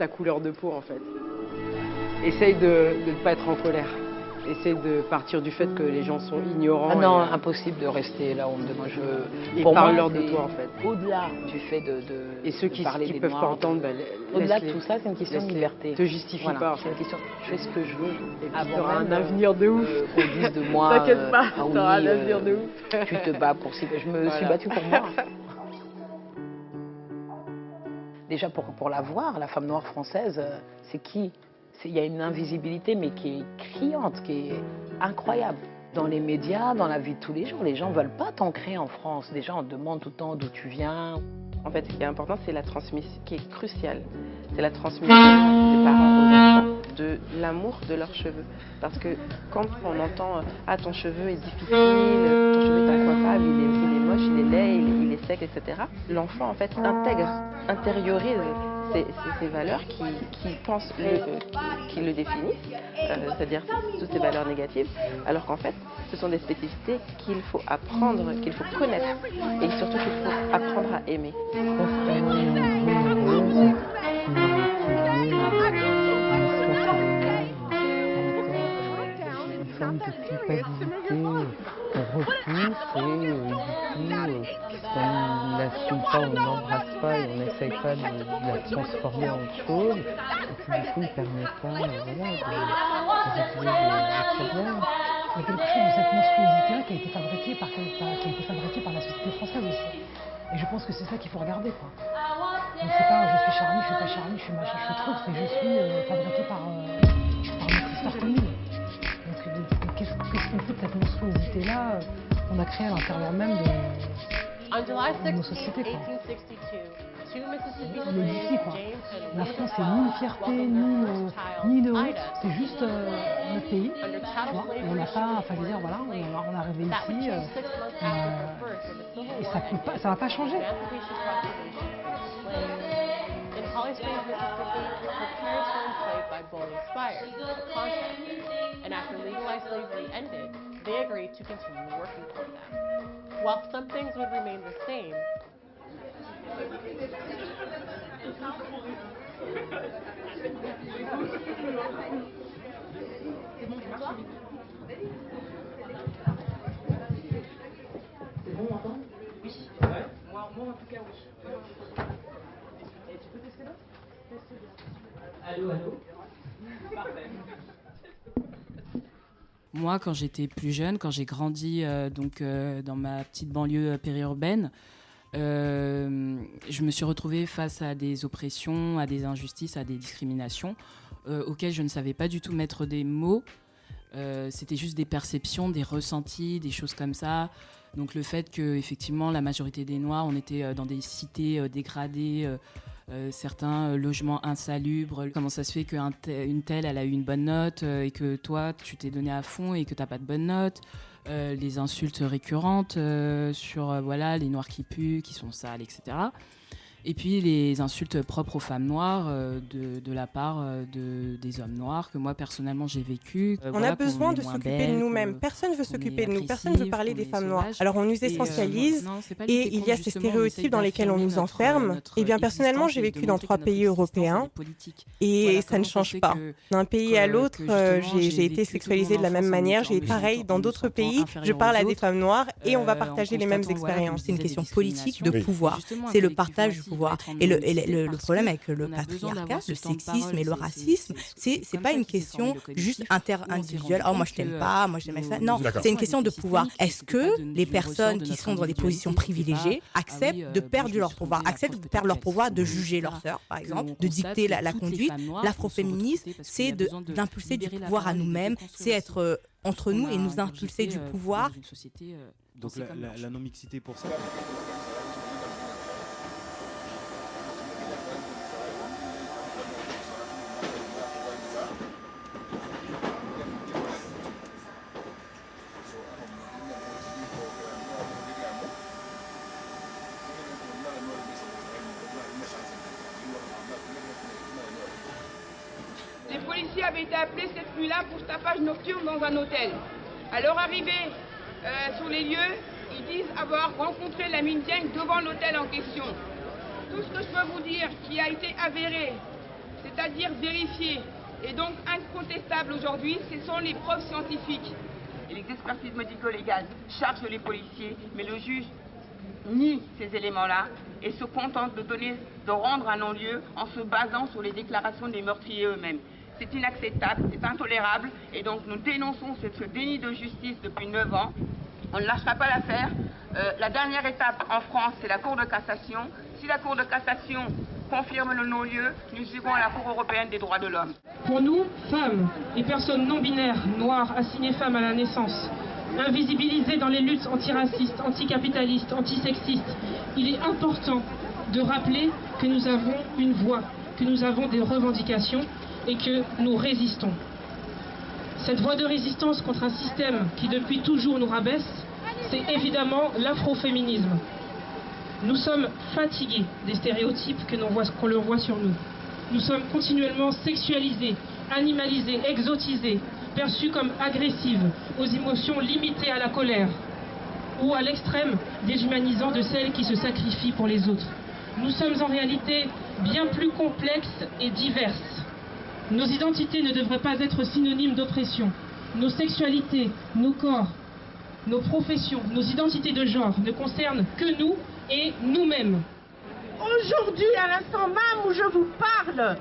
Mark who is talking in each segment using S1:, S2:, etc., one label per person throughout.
S1: ta couleur de peau en fait. Essaye de ne pas être en colère. Essaye de partir du fait que les gens sont ignorants.
S2: Ah non,
S1: et, euh,
S2: impossible de rester là où on me demande. Je...
S1: Et
S2: Pour
S1: parle-leur de toi, en fait.
S2: Au-delà du fait de, de
S1: et ceux
S2: de
S1: qui ne peuvent
S2: Noirs,
S1: pas entendre, bah,
S2: Au-delà de tout ça, c'est une question de liberté.
S1: Te justifie
S2: Voilà,
S1: pas.
S2: C'est une question. Je fais ce que je veux.
S1: Et puis
S2: même,
S1: un avenir de ouf.
S2: euh, dise de moi.
S1: T'inquiète
S2: euh,
S1: pas,
S2: ah oui,
S1: t'auras un avenir de ouf.
S2: Tu te bats pour. Je me suis battue pour moi. Déjà pour, pour la voir, la femme noire française, euh, c'est qui? Il y a une invisibilité, mais qui est criante, qui est incroyable. Dans les médias, dans la vie de tous les jours, les gens veulent pas t'ancrer en France. Les gens demandent tout le temps d'où tu viens.
S3: En fait, ce qui est important, c'est la transmission, qui est cruciale. C'est la transmission des parents aux enfants de l'amour de leurs cheveux. Parce que quand on entend Ah, ton cheveu est difficile, ton cheveu est incoiffable, il est, il est moche, il est laid, il est, sec, etc. L'enfant, en fait, intègre, intériorise ces, valeurs qui, qui pensent, le, qui le définissent, euh, c'est-à-dire toutes ces valeurs négatives, alors qu'en fait, ce sont des spécificités qu'il faut apprendre, qu'il faut connaître, et surtout qu'il faut apprendre à aimer.
S4: Culpabilité repousse et du coup, euh, puisqu'on n'assume pas, on n'embrasse pas et on n'essaye pas de, de la transformer en chose, et puis du coup, il ne permet pas euh, voilà, de, de problèmes.
S5: Il y a quelque chose de cette monstruosité-là qui a été fabriquée par- qui a été fabriquée par la société française aussi. Et je pense que c'est ça qu'il faut regarder. Quoi. Donc c'est pas je suis Charlie, je suis pas Charlie, je suis machin, je suis truc, c'est je suis euh, fabriqué par, euh, euh, qu'on a créée à l'intérieur même de,
S6: On
S5: nos
S6: 16,
S5: sociétés quoi.
S6: 1862, two Mississippi
S5: Il est d'ici
S6: slaves,
S5: quoi. La France c'est ni une fierté, ni une, ni honte, c'est juste euh, notre pays.
S6: under
S5: Tu
S6: chattel
S5: vois, et on n'a pas, enfin je veux dire voilà, on, on est arrivé ici. euh,
S6: Civil
S5: et ça pas, ça va pas changer.
S6: Holly Springs, Mississippi, her parents were enslaved by Bowling Spires, a contractor, and after legalized slavery ended, they agreed to continue working for them. While some things would remain the same,
S7: Moi, quand j'étais plus jeune, quand j'ai grandi euh, donc euh, dans ma petite banlieue euh, périurbaine, je me suis retrouvée face à des oppressions, à des injustices, à des discriminations auxquelles je ne savais pas du tout mettre des mots. C'était juste des perceptions, des ressentis, des choses comme ça. Donc le fait que effectivement la majorité des Noirs, on était euh, dans des cités euh, dégradées, euh, certains logements insalubres. Comment ça se fait qu'une te- telle, elle a eu une bonne note et que toi, tu t'es donné à fond et que t'as pas de bonne note Les insultes récurrentes sur voilà les noirs qui puent, qui sont sales, etc. Et puis les insultes propres aux femmes noires euh, de, de la part euh, de, des hommes noirs que moi personnellement j'ai vécu. Euh,
S8: On
S7: voilà,
S8: a besoin de s'occuper de nous-mêmes. Personne ne veut s'occuper de nous. Personne ne veut parler des femmes noires. Alors on nous
S7: Et, euh,
S8: essentialise
S7: non,
S8: et il y a ces stéréotypes dans lesquels on nous
S7: notre,
S8: enferme.
S7: notre
S8: Eh bien personnellement, j'ai vécu dans trois pays européens et
S7: Voilà,
S8: ça ne change pas. D'un pays à l'autre, j'ai été sexualisée de la même manière. J'ai
S7: me
S8: pareil dans d'autres pays. Je parle à des femmes noires et on va partager les mêmes expériences. C'est une question politique de pouvoir. C'est le partage Et le, le, problème avec le patriarcat, le sexisme et le racisme, c'est c'est pas une question juste inter-individuelle. Oh, moi je t'aime pas, moi j'aime ça. Non, c'est une question de pouvoir. Est-ce que les personnes qui sont dans des positions privilégiées acceptent de perdre leur pouvoir, acceptent de perdre leur pouvoir de juger leur sœur, par exemple, de dicter la, conduite L'afroféminisme, c'est d'impulser du pouvoir à nous-mêmes, c'est être euh, entre nous et nous impulser du euh, pouvoir.
S9: Donc la non-mixité pour ça
S10: là pour tapage nocturne dans un hôtel. À leur arrivée euh, sur les lieux, ils disent avoir rencontré la mine devant l'hôtel en question. Tout ce que je peux vous dire qui a été avéré, c'est-à-dire vérifié, et donc incontestable aujourd'hui, ce sont les preuves scientifiques. Et les expertises médico-légales chargent les policiers, mais le juge nie ces éléments-là et se contente de, donner, de rendre un non-lieu en se basant sur les déclarations des meurtriers eux-mêmes. C'est inacceptable, c'est intolérable et donc nous dénonçons ce, déni de justice depuis 9 ans. On ne lâchera pas l'affaire. Euh, la dernière étape en France, c'est la Cour de cassation. Si la Cour de cassation confirme le non-lieu, nous irons à la Cour européenne des droits de l'homme.
S11: Pour nous, femmes et personnes non binaires, noires, assignées femmes à la naissance, invisibilisées dans les luttes antiracistes, anticapitalistes, antisexistes, il est important de rappeler que nous avons une voix, que nous avons des revendications et que nous résistons. Cette voie de résistance contre un système qui depuis toujours nous rabaisse, c'est évidemment l'afroféminisme. Nous sommes fatigués des stéréotypes que leur voit sur nous. Nous sommes continuellement sexualisés, animalisés, exotisés, perçus comme agressives, aux émotions limitées à la colère, ou à l'extrême déshumanisant de celles qui se sacrifient pour les autres. Nous sommes en réalité bien plus complexes et diverses nos identités ne devraient pas être synonymes d'oppression. Nos sexualités, nos corps, nos professions, nos identités de genre ne concernent que nous et nous-mêmes.
S12: Aujourd'hui, à l'instant même où je vous parle,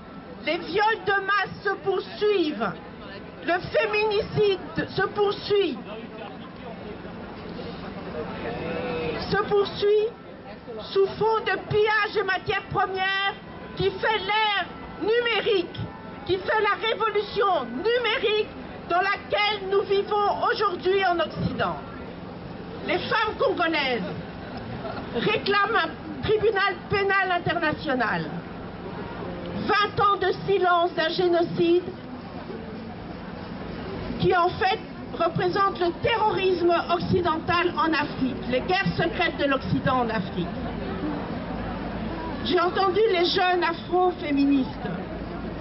S12: les viols de masse se poursuivent. Le féminicide se poursuit. Se poursuit sous fond de pillage de matières premières qui fait l'ère numérique qui fait la révolution numérique dans laquelle nous vivons aujourd'hui en Occident. Les femmes congolaises réclament un tribunal pénal international. 20 ans de silence d'un génocide qui en fait représente le terrorisme occidental en Afrique, les guerres secrètes de l'Occident en Afrique. J'ai entendu les jeunes afro-féministes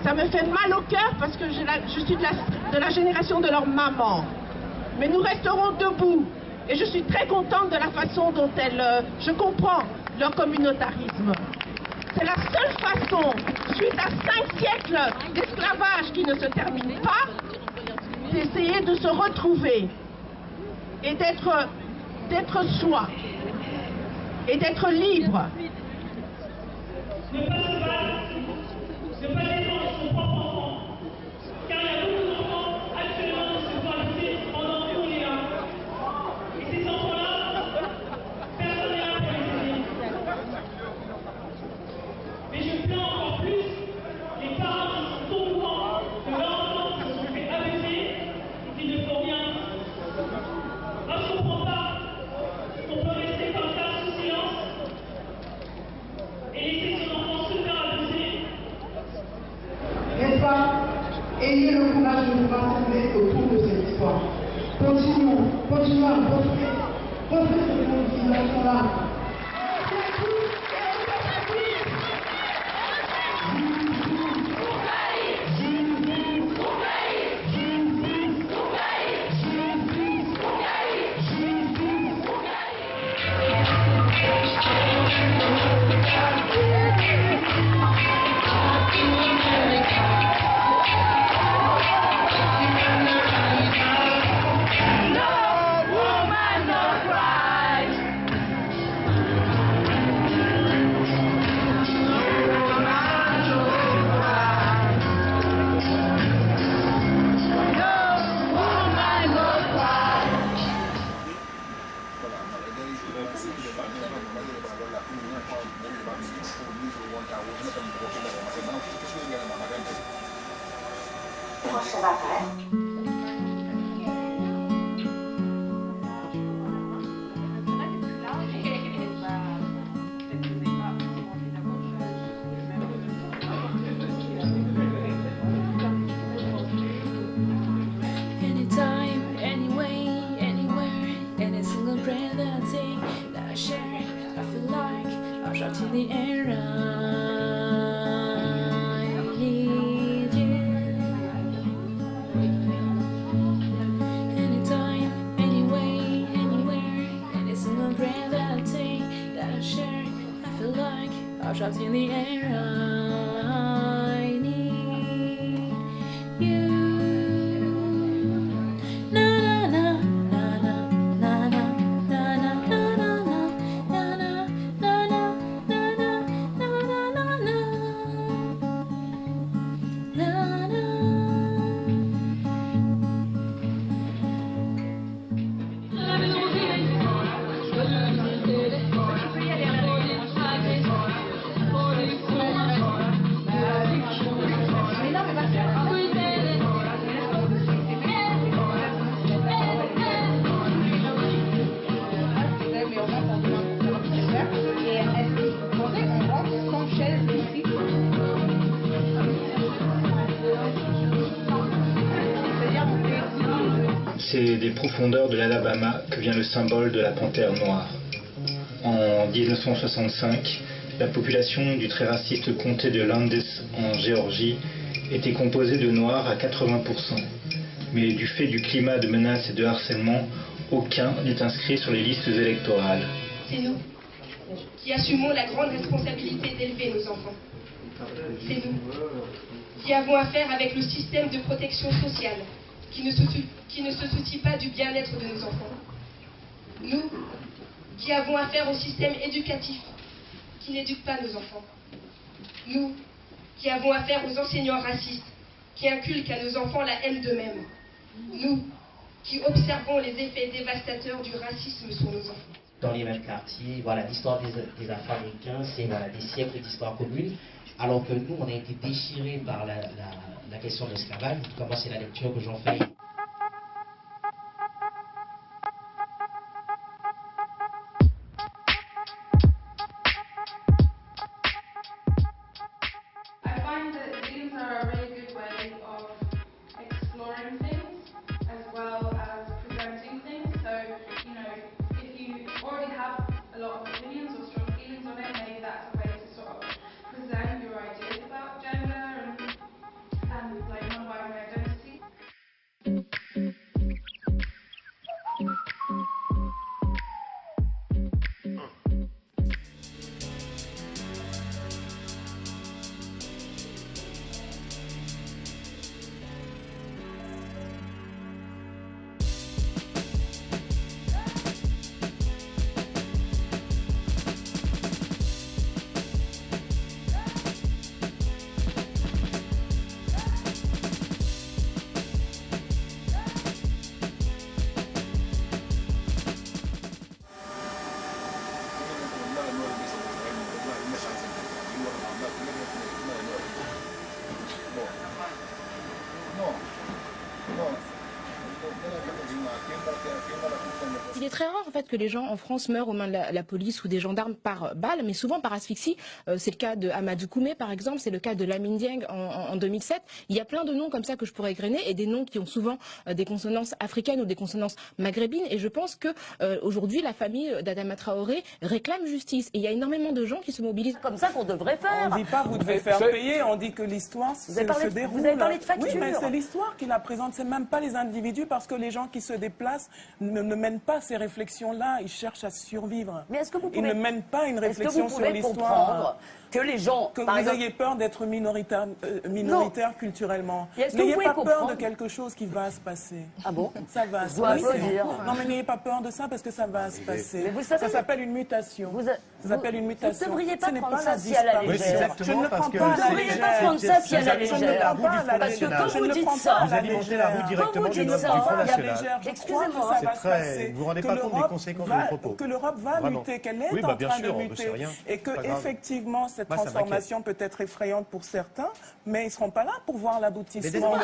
S12: ça me fait mal au cœur parce que je, suis de la, génération de leur maman. Mais nous resterons debout. Et je suis très contente de la façon dont elles... Euh, je comprends leur communautarisme. C'est la seule façon, suite à cinq siècles d'esclavage qui ne se termine pas, d'essayer de se retrouver et d'être soi et d'être libre.
S13: C'est des profondeurs de l'Alabama que vient le symbole de la panthère noire. En 1965, la population du très raciste comté de Landis en Géorgie était composée de noirs à 80%. Mais du fait du climat de menaces et de harcèlement, aucun n'est inscrit sur les listes électorales.
S14: C'est nous qui assumons la grande responsabilité d'élever nos enfants. C'est nous qui avons affaire avec le système de protection sociale qui ne se, qui soucie pas du bien-être de nos enfants. Nous qui avons affaire au système éducatif qui n'éduque pas nos enfants. Nous qui avons affaire aux enseignants racistes qui inculquent à nos enfants la haine d'eux-mêmes. Nous qui observons les effets dévastateurs du racisme sur nos enfants
S15: dans les mêmes quartiers. Voilà, l'histoire des, Afro-Américains, c'est des siècles d'histoire commune, alors que nous, on a été déchirés par la, la question de l'esclavage. Comment c'est la lecture que j'en fais
S16: но, но
S17: Il est très rare en fait que les gens en France meurent aux mains de la, la police ou des gendarmes par balle, mais souvent par asphyxie. Euh, c'est le cas de Amadou Koumé par exemple, c'est le cas de Lamine Dieng en, en, en 2007. Il y a plein de noms comme ça que je pourrais égrener et des noms qui ont souvent euh, des consonances africaines ou des consonances maghrébines. Et je pense que euh, aujourd'hui la famille d'Adama Traoré réclame justice. Et il y a énormément de gens qui se mobilisent.
S18: Comme ça qu'on devrait faire.
S19: On dit pas vous devez faire payer, on dit que l'histoire se, déroule.
S18: vous avez parlé de facture.
S19: Oui, mais c'est l'histoire qui la présente, c'est même pas les individus parce que les gens qui se déplacent ne, ne mènent pas ces réflexions-là, ils cherchent à survivre.
S18: Mais est-ce que vous
S19: Ils
S18: pouvez-
S19: ne mènent pas une réflexion sur l'histoire.
S18: Que les gens,
S19: Que
S18: par
S19: vous
S18: exemple-
S19: ayez peur d'être minoritaire, euh, minoritaire culturellement.
S18: Vous
S19: N'ayez pas peur de quelque chose qui va se passer.
S18: Ah bon
S19: Ça va se passer.
S18: applaudir.
S19: Non, mais n'ayez pas peur de ça parce que ça va se passer.
S18: Mais vous savez-
S19: ça s'appelle une mutation. ça s'appelle une mutation.
S18: Vous ne devriez pas
S19: Ce n'est
S18: prendre
S19: pas
S18: ça
S19: la
S18: si à la légère.
S19: Je ne prends
S18: Vous
S19: pas à
S18: ne
S19: la
S18: devriez pas
S19: légère.
S18: prendre ça si à la
S19: ne
S18: légère.
S19: pas
S18: Parce que quand
S19: Je
S18: vous
S19: ne
S18: dites ça,
S19: pas
S20: Vous alimentez la roue directement
S18: vous
S20: du Front National.
S18: a- Excusez-moi.
S19: ça
S20: C'est
S19: va se
S20: très-
S19: passer.
S20: vous vous rendez pas compte des conséquences de vos propos.
S19: Que l'Europe va muter, qu'elle est
S20: Oui,
S19: en
S20: bah, bien
S19: train
S20: sûr,
S19: de
S20: on ne sait
S19: muter.
S20: rien.
S19: Et que
S20: Pas
S19: effectivement, cette
S20: Moi,
S19: transformation peut être effrayante pour certains, mais ils ne seront pas là pour voir l'aboutissement.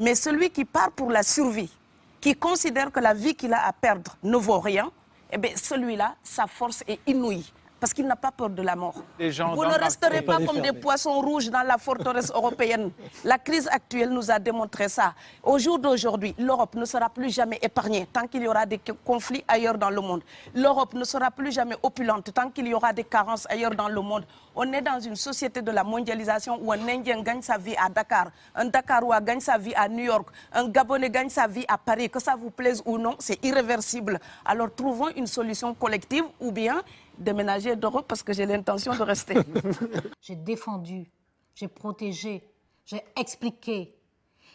S18: Mais
S21: celui qui part pour la survie, qui considère que la vie qu'il a à perdre ne vaut rien, eh bien celui-là, sa force est inouïe. Parce qu'il n'a pas peur de la mort.
S22: Gens
S21: Vous ne resterez
S22: pas
S21: comme des poissons rouges dans la forteresse européenne. La crise actuelle nous a démontré ça. Au jour d'aujourd'hui, l'Europe ne sera plus jamais épargnée tant qu'il y aura des conflits ailleurs dans le monde. L'Europe ne sera plus jamais opulente tant qu'il y aura des carences ailleurs dans le monde. On est dans une société de la mondialisation où un Indien gagne sa vie à Dakar, un Dakarois gagne sa vie à New York, un Gabonais gagne sa vie à Paris. Que ça vous plaise ou non, c'est irréversible. Alors trouvons une solution collective ou bien déménager d'Europe parce que j'ai l'intention de rester.
S23: j'ai défendu, j'ai protégé, j'ai expliqué.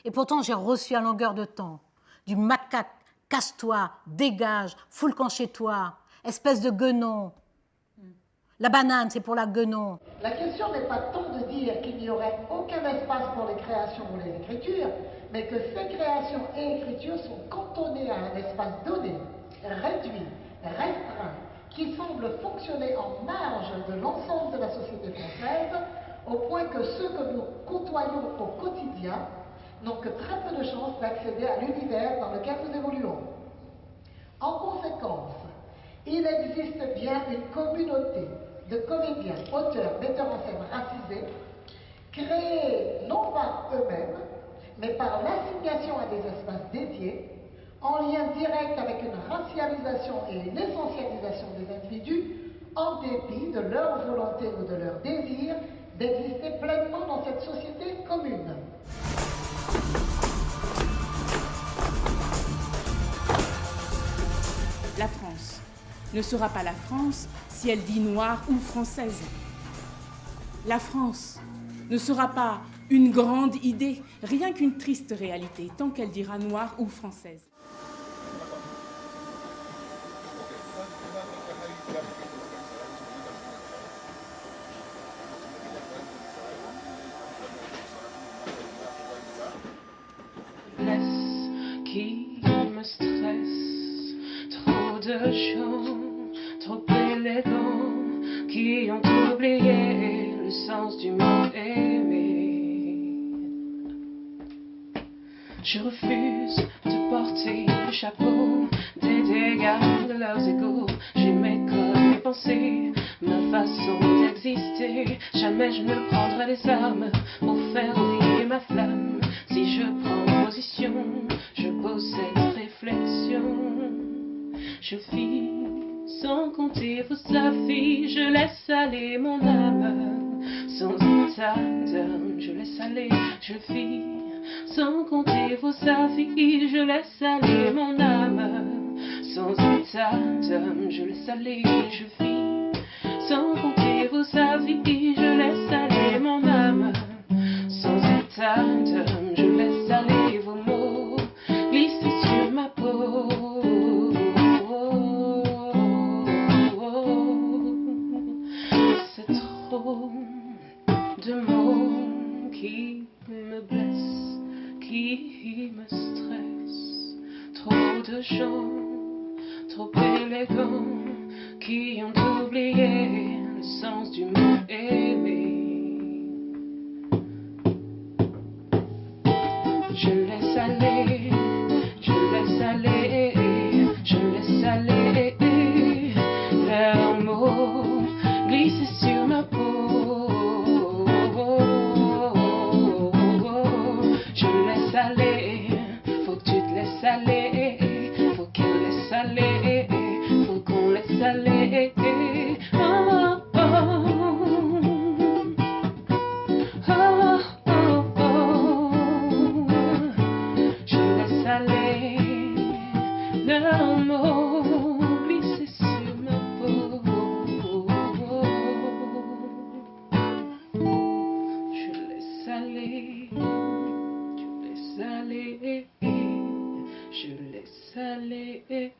S23: Et pourtant, j'ai reçu à longueur de temps du macaque, casse-toi, dégage, foule camp chez toi, espèce de guenon. La banane, c'est pour la guenon.
S20: La question n'est pas tant de dire qu'il n'y aurait aucun espace pour les créations ou les écritures, mais que ces créations et écritures sont cantonnées à un espace donné, réduit, restreint, qui semble fonctionner en marge de l'ensemble de la société française, au point que ceux que nous côtoyons au quotidien n'ont que très peu de chances d'accéder à l'univers dans lequel nous évoluons. En conséquence, il existe bien une communauté de comédiens, auteurs, metteurs en scène racisés, créés non par eux-mêmes, mais par l'assignation à des espaces dédiés, en lien direct avec une racialisation et une essentialisation de leur volonté ou de leur désir d'exister pleinement dans cette société commune.
S11: La France ne sera pas la France si elle dit noire ou française. La France ne sera pas une grande idée, rien qu'une triste réalité, tant qu'elle dira noire ou française.
S22: De trop élégants, qui ont oublié le sens du mot aimer. Je refuse de porter le chapeau des dégâts de leurs égaux. J'ai mes codes, mes pensées, ma façon d'exister. Jamais je ne prendrai les armes pour faire oublier ma flamme. Si je prends position, Je vis sans compter vos affiches, je laisse aller mon âme. Sans d'âme, je laisse aller, je vis sans compter vos affiches, je laisse aller mon âme. Sans d'âme, je laisse aller, je vis je laisse aller.